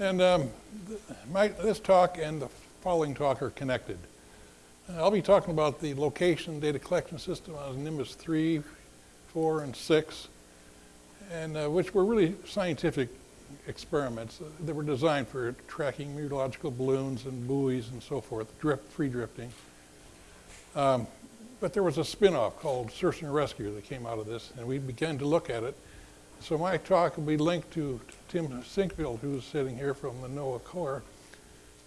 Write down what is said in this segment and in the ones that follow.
And um, my, this talk and the following talk are connected. Uh, I'll be talking about the location data collection system on Nimbus 3, 4, and 6, and uh, which were really scientific experiments uh, that were designed for tracking meteorological balloons and buoys and so forth, drift, free drifting. Um, but there was a spin-off called Search and Rescue that came out of this, and we began to look at it. So my talk will be linked to Tim Sinkfield, who's sitting here from the NOAA Corps,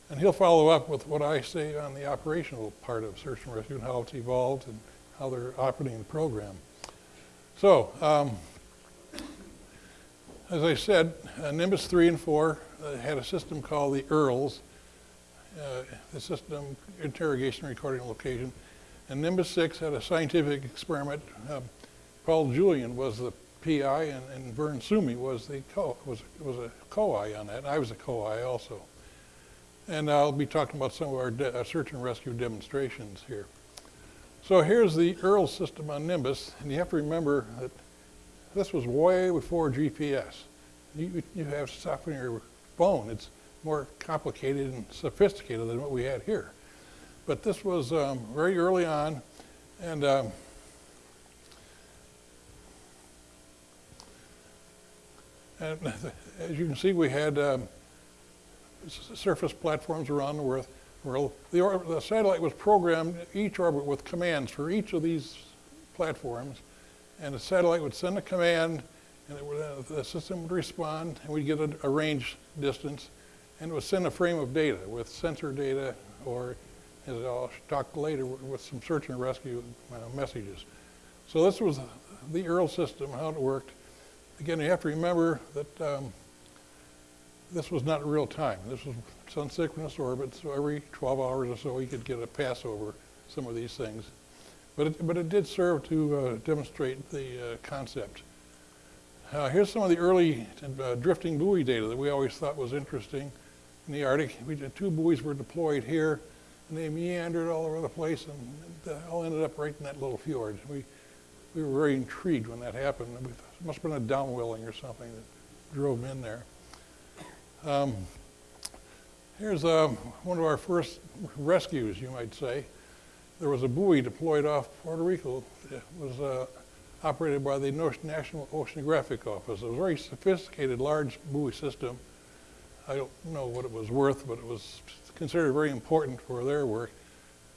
and he'll follow up with what I say on the operational part of Search and Rescue and how it's evolved and how they're operating the program. So, um, as I said, uh, Nimbus 3 and 4 uh, had a system called the EARLS, uh, the system interrogation recording location. And Nimbus 6 had a scientific experiment. Um, Paul Julian was the PI, and, and Vern Suomi was the co was was a co-I on that. I was a co-I also. And I'll be talking about some of our uh, search and rescue demonstrations here. So here's the EARL system on Nimbus, and you have to remember that this was way before GPS. You, you have stuff in your phone. It's more complicated and sophisticated than what we had here. But this was um, very early on, and um, and as you can see, we had um, surface platforms around the world. The, the satellite was programmed each orbit with commands for each of these platforms, and the satellite would send a command, and would, uh, the system would respond, and we'd get a, a range distance, and it would send a frame of data with sensor data, or as I'll talk later, with with some search and rescue uh, messages. So this was the EARL system, how it worked. Again, you have to remember that um, this was not real time. This was sun synchronous orbit, so every 12 hours or so you could get a pass over some of these things. But it, but it did serve to uh, demonstrate the uh, concept. Uh, here's some of the early uh, drifting buoy data that we always thought was interesting in the Arctic. We did, two buoys were deployed here, and they meandered all over the place, and they all ended up right in that little fjord. We, we were very intrigued when that happened. Must have been a downwelling or something that drove in there. Um, here's um, one of our first rescues, you might say. There was a buoy deployed off Puerto Rico. It was uh, operated by the National Oceanographic Office. It was a very sophisticated, large buoy system. I don't know what it was worth, but it was considered very important for their work.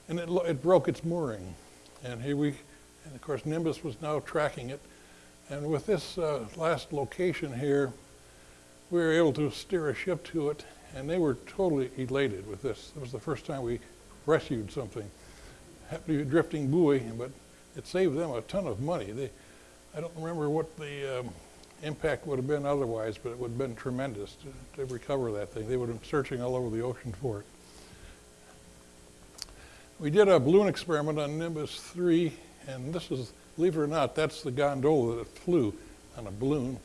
And it, it broke its mooring. And here we, and of course, Nimbus was now tracking it. And with this uh, last location here, we were able to steer a ship to it, and they were totally elated with this. It was the first time we rescued something. Happened to be a drifting buoy, but it saved them a ton of money. They, I don't remember what the um, impact would have been otherwise, but it would have been tremendous to, to recover that thing. They would have been searching all over the ocean for it. We did a balloon experiment on Nimbus 3, and this is, believe it or not, that's the gondola that flew on a balloon.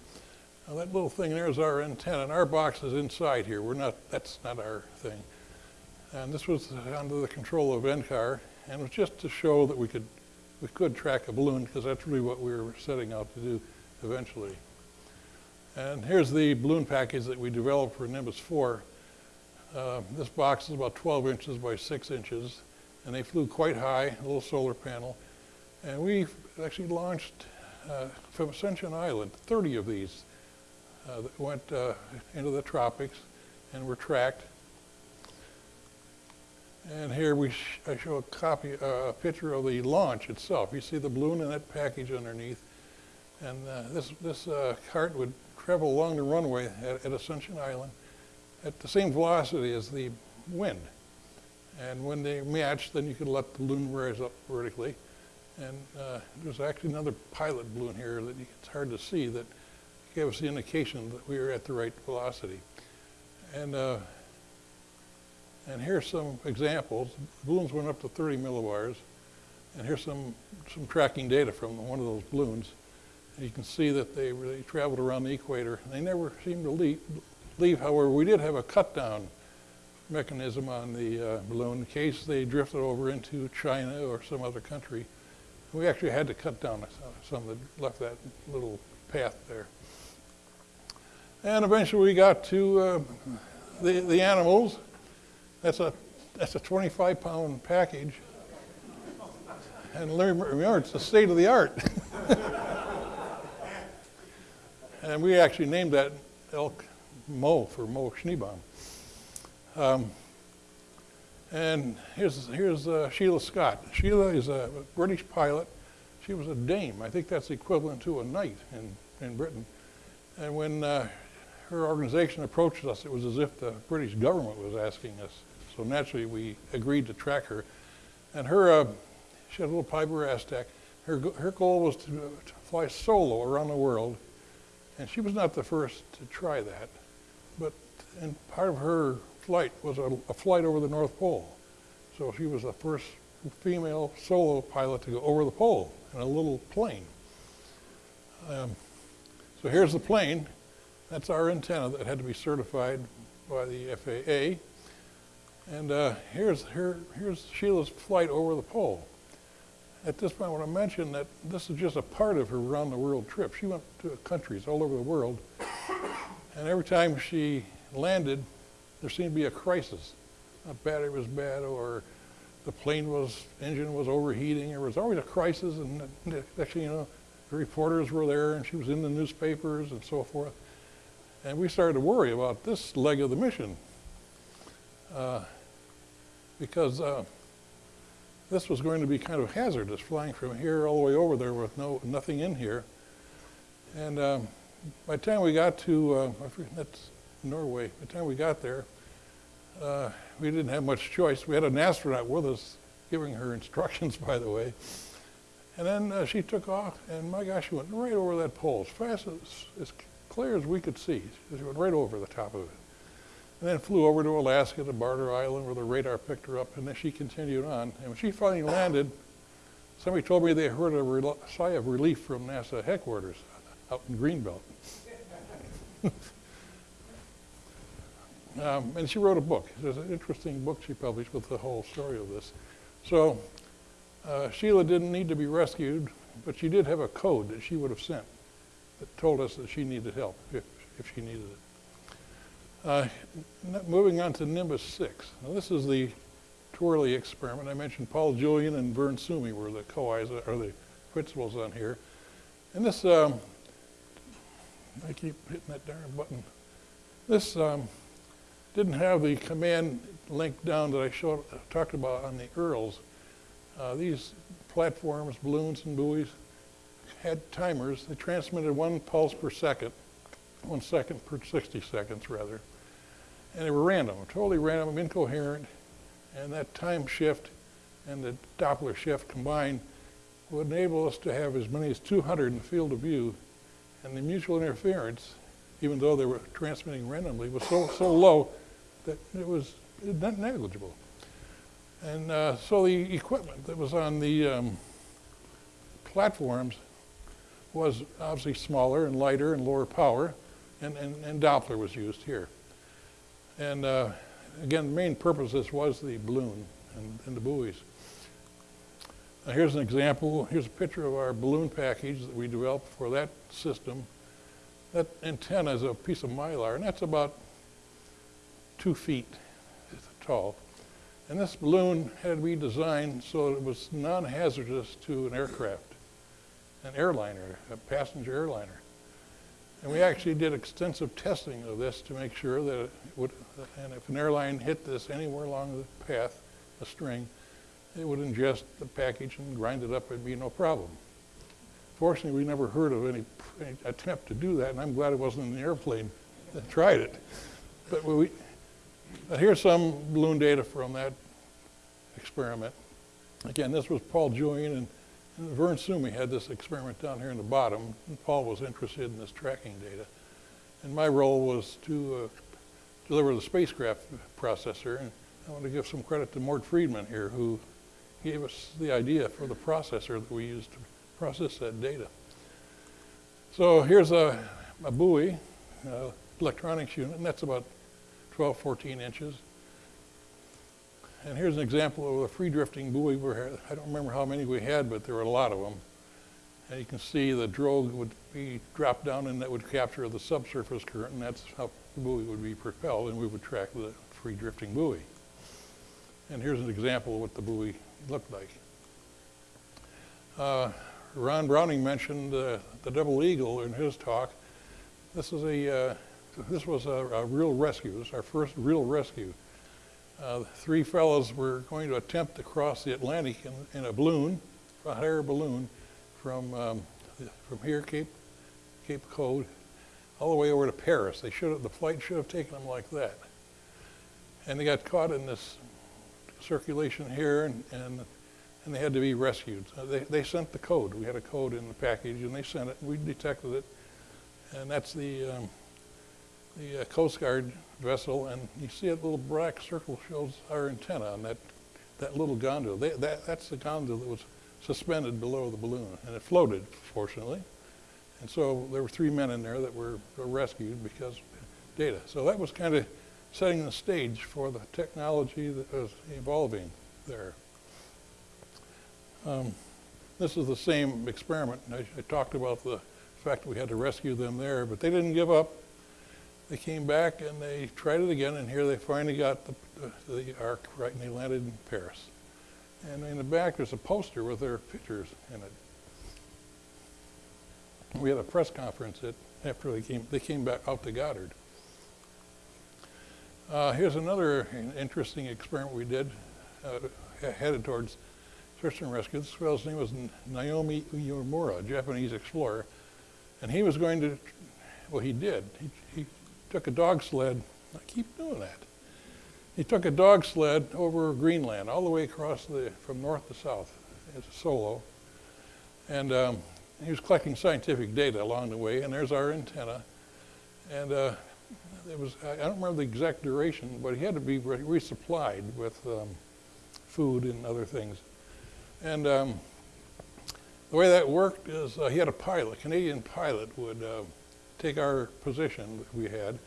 Now that little thing there is our antenna, and our box is inside here. We're not, that's not our thing. And this was under the control of NCAR, and it was just to show that we could, we could track a balloon, because that's really what we were setting out to do eventually. And here's the balloon package that we developed for Nimbus 4. Uh, this box is about 12 inches by 6 inches, and they flew quite high, a little solar panel. And we actually launched uh, from Ascension Island 30 of these uh, that went uh, into the tropics and were tracked. And here we sh- I show a copy, uh, a picture of the launch itself. You see the balloon and that package underneath. And uh, this, this cart would travel along the runway at, at Ascension Island at the same velocity as the wind. And when they matched, then you could let the balloon rise up vertically. And uh, there's actually another pilot balloon here that it's hard to see that gave us the indication that we were at the right velocity. And uh, and here's some examples. Balloons went up to 30 millibars, and here's some some tracking data from one of those balloons. And you can see that they really traveled around the equator. They never seemed to leave. leave. However, we did have a cut down mechanism on the uh, balloon in case they drifted over into China or some other country. We actually had to cut down some that left that little path there. And eventually we got to uh, the, the animals. That's a, that's a 25 pound package. And remember, it's the state of the art. and we actually named that elk Mo for Mo Schneebaum. Um, and here's, here's uh, Sheila Scott. Sheila is a British pilot. She was a dame. I think that's equivalent to a knight in, in Britain. And when uh, her organization approached us, it was as if the British government was asking us. So naturally, we agreed to track her. And her, uh, she had a little Piper Aztec. Her, her goal was to, to fly solo around the world. And she was not the first to try that. But and part of her flight was a, a flight over the North Pole. So she was the first female solo pilot to go over the pole in a little plane. Um, so here's the plane. That's our antenna that had to be certified by the FAA. And uh, here's, here, here's Sheila's flight over the pole. At this point, I want to mention that this is just a part of her around the world trip. She went to countries all over the world. And every time she landed, there seemed to be a crisis. A battery was bad or the plane was, engine was overheating. There was always a crisis and actually, you know, the reporters were there and she was in the newspapers and so forth. And we started to worry about this leg of the mission uh, because uh, this was going to be kind of hazardous, flying from here all the way over there with no nothing in here. And um, by the time we got to, uh, that's Norway, by the time we got there, uh, we didn't have much choice. We had an astronaut with us giving her instructions, by the way. And then uh, she took off, and my gosh, she went right over that pole, as fast as, as clear as we could see. She went right over the top of it. And then flew over to Alaska, to Barter Island, where the radar picked her up, and then she continued on. And when she finally landed, somebody told me they heard a sigh of relief from NASA headquarters out in Greenbelt. Um, and she wrote a book. There's an interesting book she published with the whole story of this. So uh, Sheila didn't need to be rescued, but she did have a code that she would have sent that told us that she needed help if, if she needed it. Uh, moving on to Nimbus 6. Now this is the TWERLE experiment. I mentioned Paul Julian and Vern Suomi were the co-Is or the principals on here. And this, um, I keep hitting that darn button. This um, didn't have the command link down that I showed, talked about on the Earls. Uh, these platforms, balloons and buoys had timers. They transmitted one pulse per second, one second per 60 seconds rather. And they were random, totally random, incoherent. And that time shift and the Doppler shift combined would enable us to have as many as 200 in the field of view. And the mutual interference, even though they were transmitting randomly, was so, so low that it was negligible. And uh, so the equipment that was on the um, platforms was obviously smaller and lighter and lower power, and, and, and Doppler was used here. And uh, again, the main purpose of this was the balloon and, and the buoys. Now here's an example. Here's a picture of our balloon package that we developed for that system. That antenna is a piece of mylar, and that's about two feet tall. And this balloon had to be designed so it was non-hazardous to an aircraft, an airliner, a passenger airliner. And we actually did extensive testing of this to make sure that it would, and if an airline hit this anywhere along the path, a string, it would ingest the package and grind it up and be no problem. Fortunately, we never heard of any, any attempt to do that, and I'm glad it wasn't the airplane that tried it. But we, here's some balloon data from that experiment. Again, this was Paul Julian and, and Vern Suomi had this experiment down here in the bottom. Paul was interested in this tracking data. And my role was to uh, deliver the spacecraft processor. And I want to give some credit to Mort Friedman here, who gave us the idea for the processor that we used to process that data. So here's a, a buoy, uh, electronics unit, and that's about 12, 14 inches. And here's an example of a free drifting buoy. I don't remember how many we had, but there were a lot of them. And you can see the drogue would be dropped down and that would capture the subsurface current, and that's how the buoy would be propelled and we would track the free drifting buoy. And here's an example of what the buoy looked like. Uh, Ron Browning mentioned uh, the Double Eagle in his talk. This is a, uh, this was a, a real rescue. This is our first real rescue. Uh, three fellows were going to attempt to cross the Atlantic in, in a balloon, a hot air balloon, from um, from here, Cape Cape Cod, all the way over to Paris. They should the flight should have taken them like that. And they got caught in this circulation here, and, and, and they had to be rescued. Uh, they, they sent the code. We had a code in the package, and they sent it. We detected it, and that's the um, the uh, Coast Guard vessel, and you see that little black circle shows our antenna on that that little gondola. They, that, that's the gondola that was suspended below the balloon, and it floated, fortunately. And so there were three men in there that were, rescued because data. So that was kind of setting the stage for the technology that was evolving there. Um, this is the same experiment. I, I talked about the fact we had to rescue them there, but they didn't give up. They came back and they tried it again, and here they finally got the, the, the ark right, and they landed in Paris. And in the back, there's a poster with their pictures in it. We had a press conference at, after they came, they came back out to Goddard. Uh, here's another interesting experiment we did, uh, headed towards search and rescue. This fellow's name was Naomi Uemura, a Japanese explorer. And he was going to, well, he did. He, he took a dog sled. I keep doing that. He took a dog sled over Greenland, all the way across the, from north to south, as a solo. And um, he was collecting scientific data along the way, and there's our antenna. And uh, it was, I don't remember the exact duration, but he had to be re resupplied with um, food and other things. And um, the way that worked is uh, he had a pilot, a Canadian pilot would uh, take our position that we had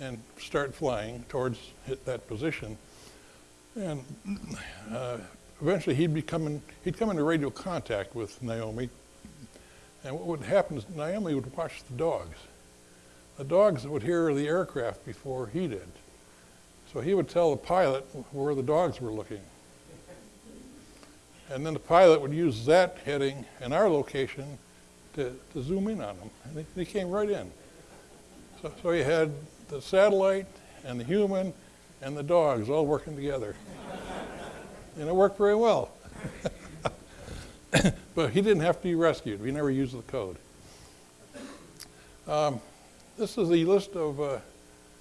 and start flying towards that position. And uh, eventually he'd be coming, he'd come into radio contact with Naomi. And what would happen is Naomi would watch the dogs. The dogs would hear the aircraft before he did. So he would tell the pilot where the dogs were looking. And then the pilot would use that heading and our location to, to zoom in on them. And they, they came right in. So, so you had the satellite and the human and the dogs all working together. and it worked very well. but he didn't have to be rescued. We never used the code. Um, this is the list of uh,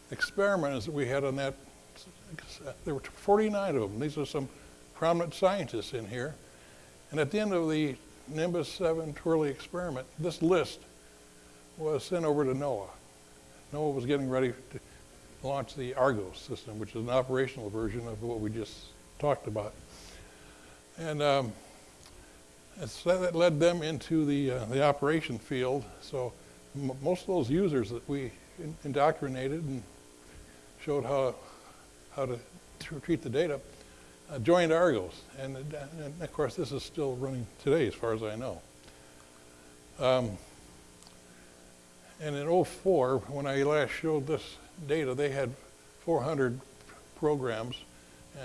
experiments that we had on that. There were 49 of them. These are some prominent scientists in here. And at the end of the Nimbus 7 TWERLE experiment, this list was sent over to NOAA. NOAA was getting ready to launch the Argos system, which is an operational version of what we just talked about. And um, so that led them into the, uh, the operation field. So most of those users that we in indoctrinated and showed how, how to treat the data uh, joined Argos. And, and, of course, this is still running today as far as I know. Um, and in 04, when I last showed this data, they had 400 programs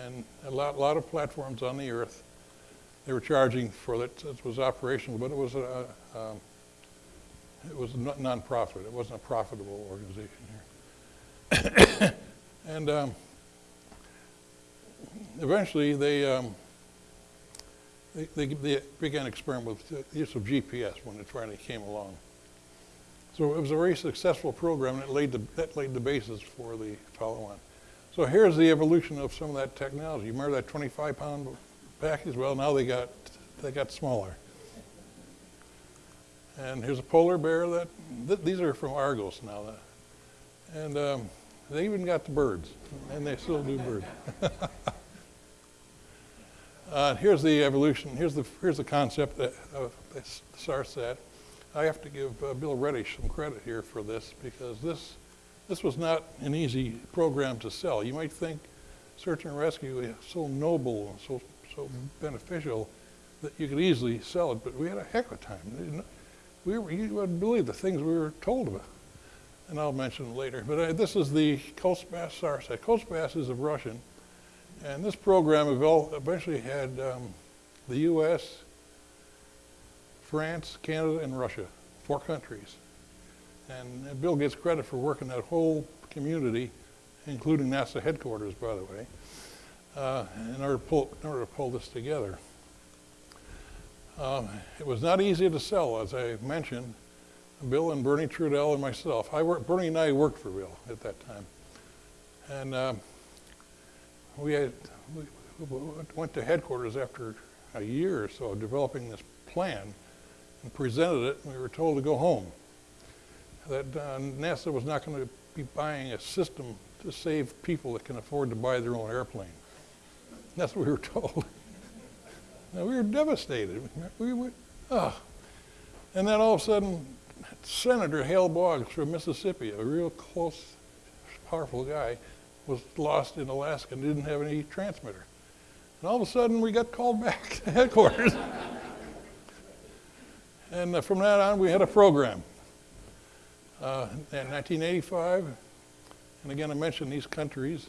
and a lot, lot of platforms on the earth. They were charging for it. It was operational, but it was a, um, it was non-profit. It wasn't a profitable organization here. and um, eventually, they, um, they, they, they began experiment with the use of GPS when it finally came along. So it was a very successful program, and it laid the, that laid the basis for the follow-on. So here's the evolution of some of that technology. You remember that 25-pound package? Well, now they got they got smaller. And here's a polar bear that th these are from Argos now, and um, they even got the birds, and they still do birds. uh, here's the evolution. Here's the here's the concept that uh, starts that. I have to give uh, Bill Redisch some credit here for this because this, this was not an easy program to sell. You might think search and rescue is so noble and so, so beneficial that you could easily sell it, but we had a heck of a time. We were, you wouldn't believe the things we were told about. and I'll mention it later. But uh, this is the COSPAS-SARSAT. Coast Bass is of Russian, and this program eventually had um, the U.S., France, Canada, and Russia, four countries. And uh, Bill gets credit for working that whole community, including NASA headquarters, by the way, uh, in, order to pull, in order to pull this together. Um, it was not easy to sell, as I mentioned. Bill and Bernie Trudell and myself. I worked, Bernie and I worked for Bill at that time. And um, we, had, we we went to headquarters after a year or so developing this plan and presented it, and we were told to go home. That uh, NASA was not going to be buying a system to save people that can afford to buy their own airplane. That's what we were told. now, we were devastated. We, we, oh. And then all of a sudden, Senator Hale Boggs from Mississippi, a real close, powerful guy, was lost in Alaska and didn't have any transmitter. And all of a sudden, we got called back to headquarters. And uh, from that on, we had a program. Uh, in 1985, and again, I mentioned these countries.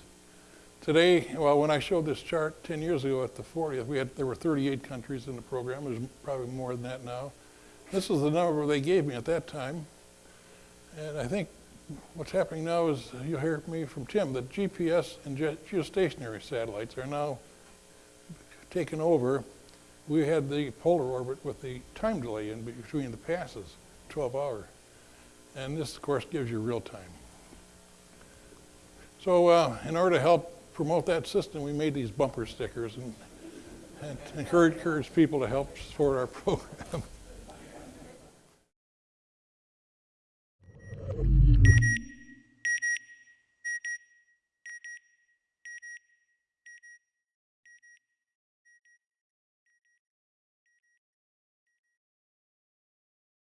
Today, well, when I showed this chart 10 years ago at the 40th, we had there were 38 countries in the program. There's probably more than that now. This is the number they gave me at that time. And I think what's happening now is you'll hear me from Tim that GPS and ge- geostationary satellites are now taken over. We had the polar orbit with the time delay in between the passes, 12 hour. And this, of course, gives you real time. So, uh, in order to help promote that system, we made these bumper stickers and, and encourage, people to help support our program.